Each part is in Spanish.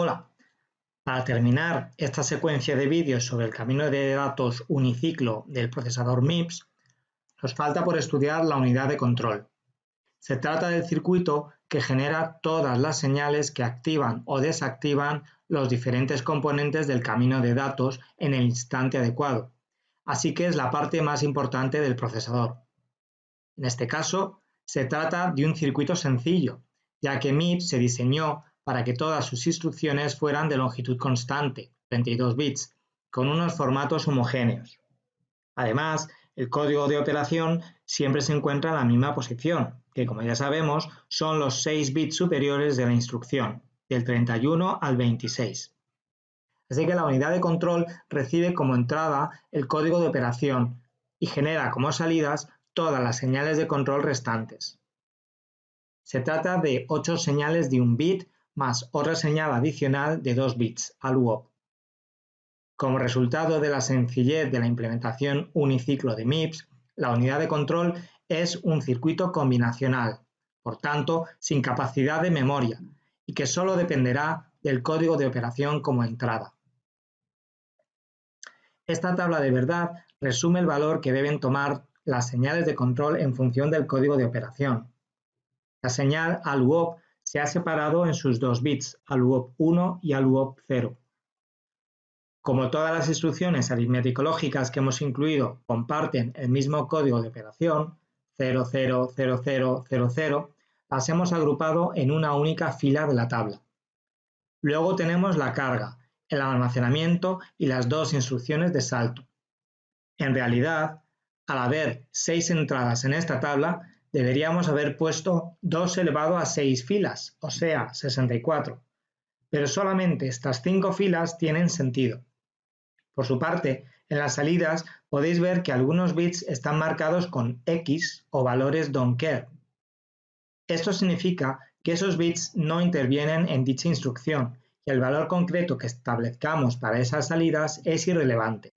Hola, para terminar esta secuencia de vídeos sobre el camino de datos uniciclo del procesador MIPS, nos falta por estudiar la unidad de control. Se trata del circuito que genera todas las señales que activan o desactivan los diferentes componentes del camino de datos en el instante adecuado, así que es la parte más importante del procesador. En este caso, se trata de un circuito sencillo, ya que MIPS se diseñó para que todas sus instrucciones fueran de longitud constante, 32 bits, con unos formatos homogéneos. Además, el código de operación siempre se encuentra en la misma posición, que como ya sabemos son los 6 bits superiores de la instrucción, del 31 al 26. Así que la unidad de control recibe como entrada el código de operación y genera como salidas todas las señales de control restantes. Se trata de 8 señales de un bit más otra señal adicional de 2 bits al UOP. Como resultado de la sencillez de la implementación uniciclo de MIPS, la unidad de control es un circuito combinacional, por tanto sin capacidad de memoria, y que solo dependerá del código de operación como entrada. Esta tabla de verdad resume el valor que deben tomar las señales de control en función del código de operación. La señal ALUOP se ha separado en sus dos bits, ALUOP 1 y ALUOP 0. Como todas las instrucciones aritmético-lógicas que hemos incluido comparten el mismo código de operación, 000000, las hemos agrupado en una única fila de la tabla. Luego tenemos la carga, el almacenamiento y las dos instrucciones de salto. En realidad, al haber seis entradas en esta tabla, deberíamos haber puesto 2 elevado a 6 filas, o sea, 64. Pero solamente estas 5 filas tienen sentido. Por su parte, en las salidas podéis ver que algunos bits están marcados con X o valores don't care. Esto significa que esos bits no intervienen en dicha instrucción y el valor concreto que establezcamos para esas salidas es irrelevante.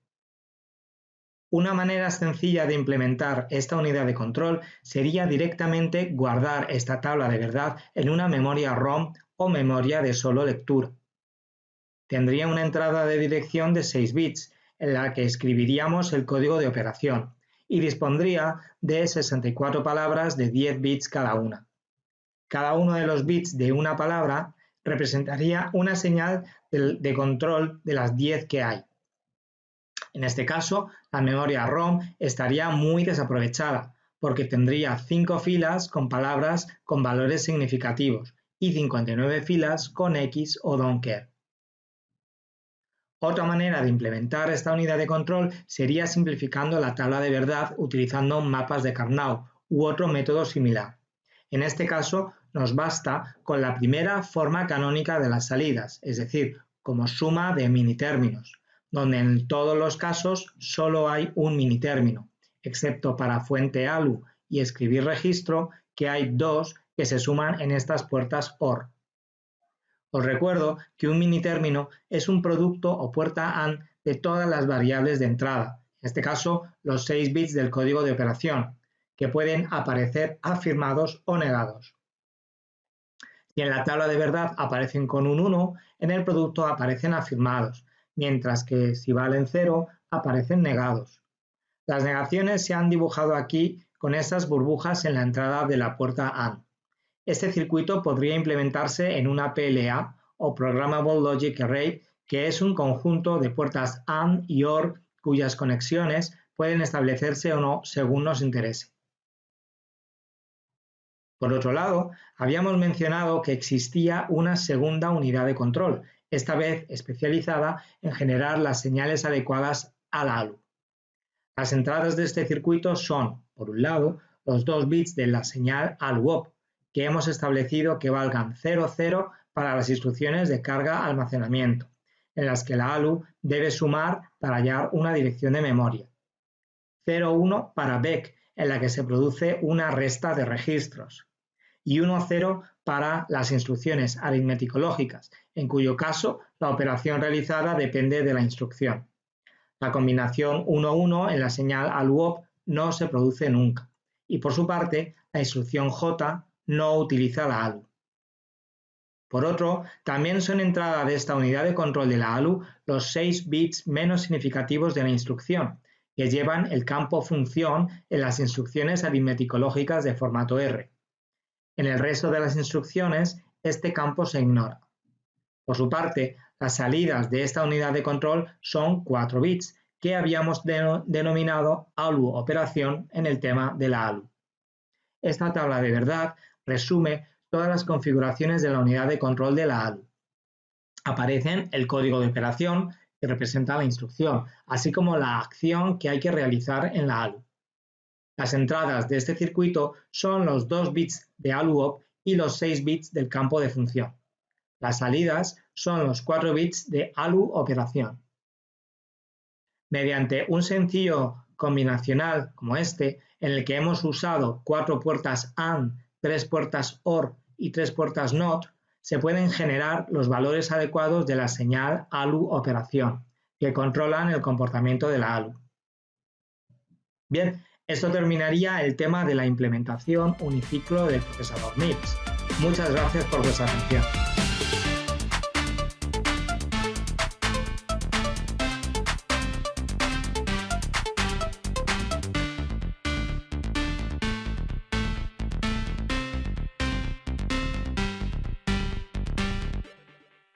Una manera sencilla de implementar esta unidad de control sería directamente guardar esta tabla de verdad en una memoria ROM o memoria de solo lectura. Tendría una entrada de dirección de 6 bits en la que escribiríamos el código de operación y dispondría de 64 palabras de 10 bits cada una. Cada uno de los bits de una palabra representaría una señal de control de las 10 que hay. En este caso, la memoria ROM estaría muy desaprovechada, porque tendría 5 filas con palabras con valores significativos y 59 filas con X o don't care. Otra manera de implementar esta unidad de control sería simplificando la tabla de verdad utilizando mapas de Karnaugh u otro método similar. En este caso, nos basta con la primera forma canónica de las salidas, es decir, como suma de mini términos donde en todos los casos solo hay un minitérmino, excepto para fuente ALU y escribir registro, que hay dos que se suman en estas puertas OR. Os recuerdo que un minitérmino es un producto o puerta AND de todas las variables de entrada, en este caso los 6 bits del código de operación, que pueden aparecer afirmados o negados. Si en la tabla de verdad aparecen con un 1, en el producto aparecen afirmados, mientras que si valen cero aparecen negados. Las negaciones se han dibujado aquí con estas burbujas en la entrada de la puerta AND. Este circuito podría implementarse en una PLA o Programmable Logic Array, que es un conjunto de puertas AND y OR cuyas conexiones pueden establecerse o no según nos interese. Por otro lado, habíamos mencionado que existía una segunda unidad de control, esta vez especializada en generar las señales adecuadas a la ALU. Las entradas de este circuito son, por un lado, los dos bits de la señal ALU-OP, que hemos establecido que valgan 00 para las instrucciones de carga-almacenamiento, en las que la ALU debe sumar para hallar una dirección de memoria. 01 para BEC, en la que se produce una resta de registros. Y 10 para las instrucciones aritmético-lógicas, en cuyo caso la operación realizada depende de la instrucción. La combinación 1-1 en la señal ALUOP no se produce nunca, y por su parte, la instrucción J no utiliza la ALU. Por otro, también son entrada de esta unidad de control de la ALU los 6 bits menos significativos de la instrucción, que llevan el campo función en las instrucciones aritmético-lógicas de formato R. En el resto de las instrucciones, este campo se ignora. Por su parte, las salidas de esta unidad de control son 4 bits, que habíamos denominado ALU operación en el tema de la ALU. Esta tabla de verdad resume todas las configuraciones de la unidad de control de la ALU. Aparecen el código de operación que representa la instrucción, así como la acción que hay que realizar en la ALU. Las entradas de este circuito son los 2 bits de ALUOP y los 6 bits del campo de función. Las salidas son los 4 bits de ALU operación. Mediante un sencillo combinacional como este, en el que hemos usado cuatro puertas AND, tres puertas OR y tres puertas NOT, se pueden generar los valores adecuados de la señal ALU operación, que controlan el comportamiento de la ALU. Bien, esto terminaría el tema de la implementación uniciclo del procesador MIPS. Muchas gracias por vuestra atención.